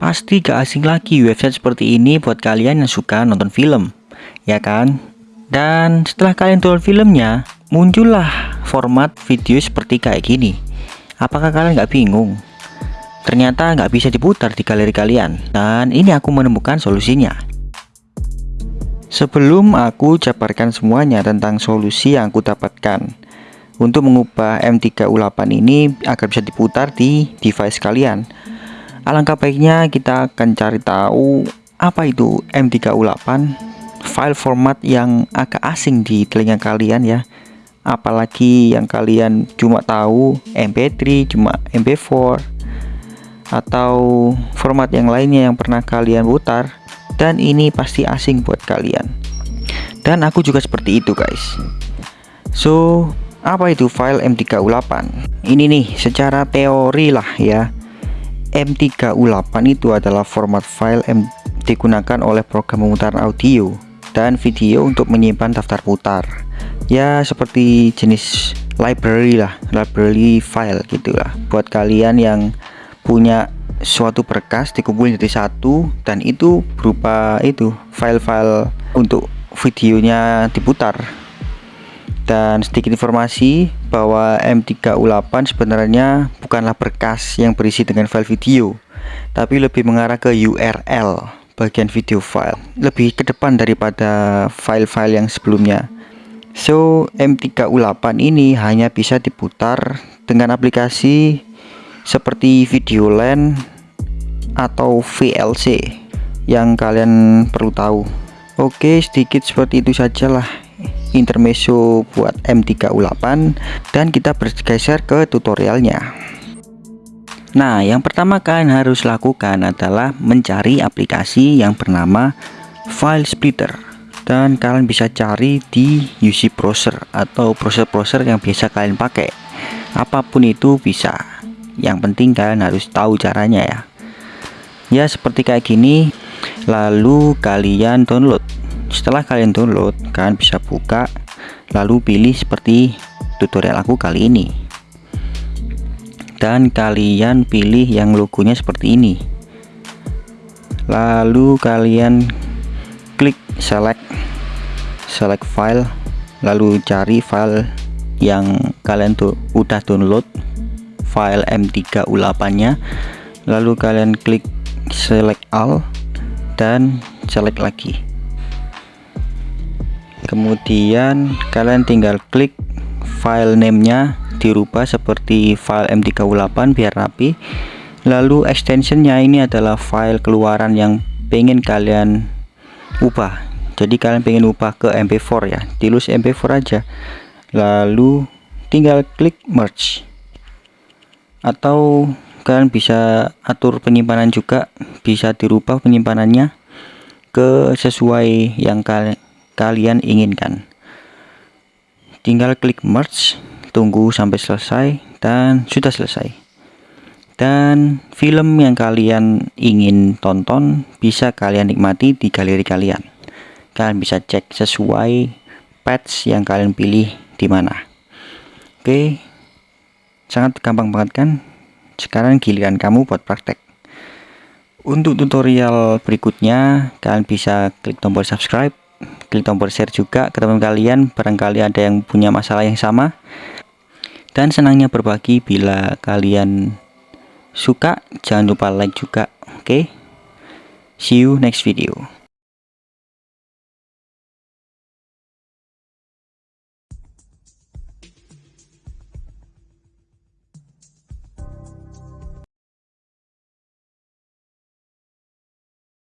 Pasti gak asing lagi website seperti ini buat kalian yang suka nonton film, ya kan? Dan setelah kalian tonton filmnya, muncullah format video seperti kayak gini. Apakah kalian gak bingung? Ternyata nggak bisa diputar di galeri kalian, dan ini aku menemukan solusinya. Sebelum aku jabarkan semuanya tentang solusi yang aku dapatkan untuk mengubah M3U8 ini agar bisa diputar di device kalian, Alangkah baiknya kita akan cari tahu apa itu M3U8 file format yang agak asing di telinga kalian ya. Apalagi yang kalian cuma tahu MP3 cuma MP4 atau format yang lainnya yang pernah kalian putar dan ini pasti asing buat kalian. Dan aku juga seperti itu guys. So apa itu file M3U8 ini nih secara teori lah ya M3U8 itu adalah format file yang digunakan oleh program pemutaran audio dan video untuk menyimpan daftar putar. Ya seperti jenis library lah library file gitulah buat kalian yang punya suatu berkas dikumpulin jadi satu dan itu berupa itu file-file untuk videonya diputar dan sedikit informasi bahwa M3U8 sebenarnya bukanlah berkas yang berisi dengan file video tapi lebih mengarah ke URL bagian video file lebih ke depan daripada file-file yang sebelumnya. So M3U8 ini hanya bisa diputar dengan aplikasi seperti Videoland atau VLC yang kalian perlu tahu. Oke sedikit seperti itu sajalah intermezzo buat M3U8 dan kita bergeser ke tutorialnya. Nah yang pertama kalian harus lakukan adalah mencari aplikasi yang bernama File Splitter dan kalian bisa cari di UC Browser atau browser-browser yang biasa kalian pakai. Apa pun itu bisa. Yang penting kalian harus tahu caranya ya. Ya seperti kayak gini lalu kalian download setelah kalian download kalian bisa buka lalu pilih seperti tutorial aku kali ini. Dan kalian pilih yang logonya seperti ini. Lalu kalian klik select select file lalu cari file yang kalian tuh udah download file M3U8 nya lalu kalian klik select all dan select lagi kemudian kalian tinggal klik file name-nya dirubah seperti file M3U8 biar rapi. Lalu extensionnya ini adalah file keluaran yang pengen kalian ubah. Jadi kalian pengen ubah ke MP4 ya. Tilus MP4 aja. Lalu tinggal klik merge. Atau kalian bisa atur penyimpanan juga. Bisa dirubah penyimpanannya ke sesuai yang kalian kalian inginkan. Tinggal klik merge tunggu sampai selesai dan sudah selesai. Dan film yang kalian ingin tonton bisa kalian nikmati di galeri kalian. Kalian bisa cek sesuai patch yang kalian pilih di mana. Oke sangat gampang banget kan? Sekarang giliran kamu buat praktek. Untuk tutorial berikutnya kalian bisa klik tombol subscribe klik tombol share juga ke teman kalian barangkali ada yang punya masalah yang sama. Dan senangnya berbagi bila kalian suka. Jangan lupa like juga oke? Okay? see you next video